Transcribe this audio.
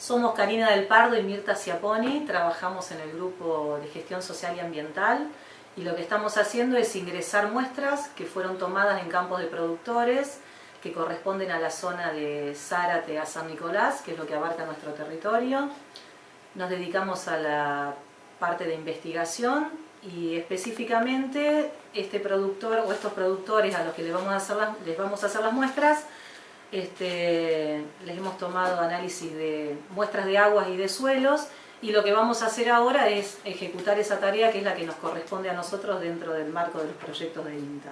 Somos Karina del Pardo y Mirta Ciaponi, trabajamos en el grupo de gestión social y ambiental y lo que estamos haciendo es ingresar muestras que fueron tomadas en campos de productores que corresponden a la zona de Zárate a San Nicolás, que es lo que abarca nuestro territorio. Nos dedicamos a la parte de investigación y específicamente este productor o estos productores a los que les vamos a hacer las, les vamos a hacer las muestras este, les hemos tomado análisis de muestras de aguas y de suelos y lo que vamos a hacer ahora es ejecutar esa tarea que es la que nos corresponde a nosotros dentro del marco de los proyectos de INTA.